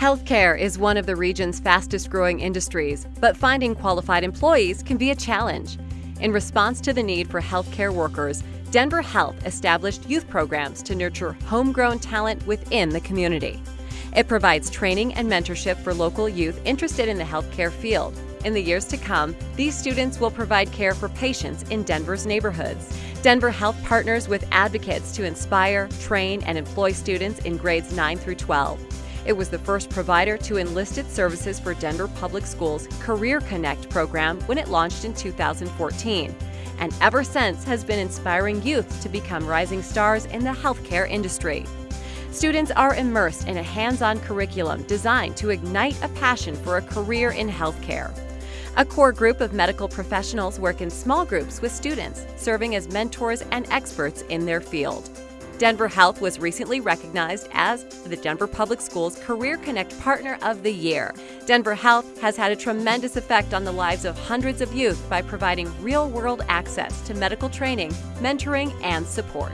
Healthcare is one of the region's fastest growing industries, but finding qualified employees can be a challenge. In response to the need for healthcare workers, Denver Health established youth programs to nurture homegrown talent within the community. It provides training and mentorship for local youth interested in the healthcare field. In the years to come, these students will provide care for patients in Denver's neighborhoods. Denver Health partners with advocates to inspire, train, and employ students in grades 9 through 12. It was the first provider to enlist its services for Denver Public Schools' Career Connect program when it launched in 2014, and ever since has been inspiring youth to become rising stars in the healthcare industry. Students are immersed in a hands-on curriculum designed to ignite a passion for a career in healthcare. A core group of medical professionals work in small groups with students, serving as mentors and experts in their field. Denver Health was recently recognized as the Denver Public Schools Career Connect Partner of the Year. Denver Health has had a tremendous effect on the lives of hundreds of youth by providing real world access to medical training, mentoring, and support.